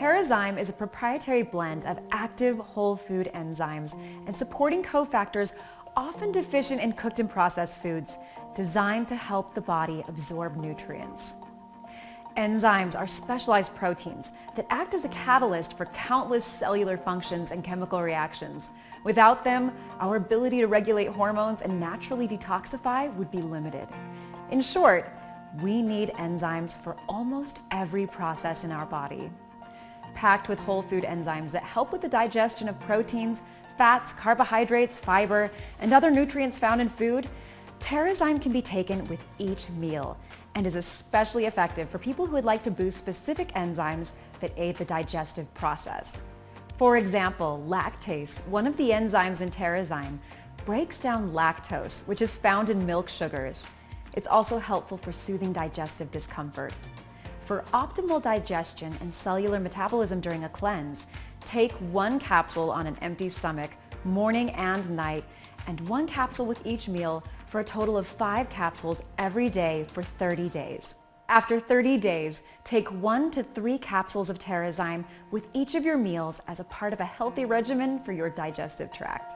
Terrazyme is a proprietary blend of active whole food enzymes and supporting cofactors often deficient in cooked and processed foods designed to help the body absorb nutrients. Enzymes are specialized proteins that act as a catalyst for countless cellular functions and chemical reactions. Without them, our ability to regulate hormones and naturally detoxify would be limited. In short, we need enzymes for almost every process in our body. Packed with whole food enzymes that help with the digestion of proteins, fats, carbohydrates, fiber, and other nutrients found in food, Terrazyme can be taken with each meal and is especially effective for people who would like to boost specific enzymes that aid the digestive process. For example, lactase, one of the enzymes in Terrazyme, breaks down lactose, which is found in milk sugars. It's also helpful for soothing digestive discomfort. For optimal digestion and cellular metabolism during a cleanse, take one capsule on an empty stomach, morning and night, and one capsule with each meal for a total of five capsules every day for 30 days. After 30 days, take one to three capsules of Terrazyme with each of your meals as a part of a healthy regimen for your digestive tract.